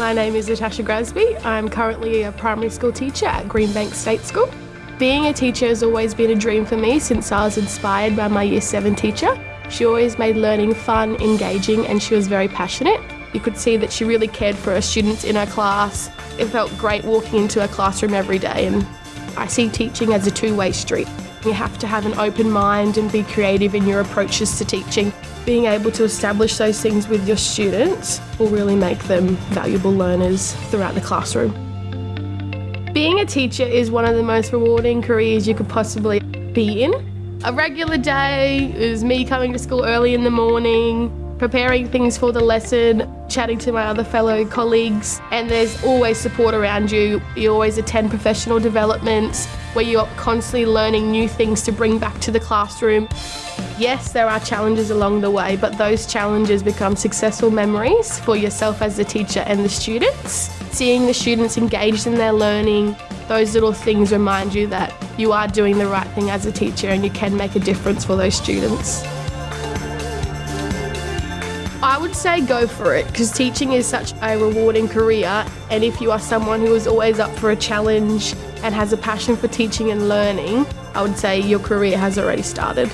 My name is Natasha Grasby. I'm currently a primary school teacher at Greenbank State School. Being a teacher has always been a dream for me since I was inspired by my Year 7 teacher. She always made learning fun, engaging, and she was very passionate. You could see that she really cared for her students in her class. It felt great walking into her classroom every day, and I see teaching as a two way street. You have to have an open mind and be creative in your approaches to teaching. Being able to establish those things with your students will really make them valuable learners throughout the classroom. Being a teacher is one of the most rewarding careers you could possibly be in. A regular day is me coming to school early in the morning, preparing things for the lesson, chatting to my other fellow colleagues, and there's always support around you. You always attend professional developments where you're constantly learning new things to bring back to the classroom. Yes, there are challenges along the way, but those challenges become successful memories for yourself as a teacher and the students. Seeing the students engaged in their learning, those little things remind you that you are doing the right thing as a teacher and you can make a difference for those students. I would say go for it because teaching is such a rewarding career. And if you are someone who is always up for a challenge and has a passion for teaching and learning, I would say your career has already started.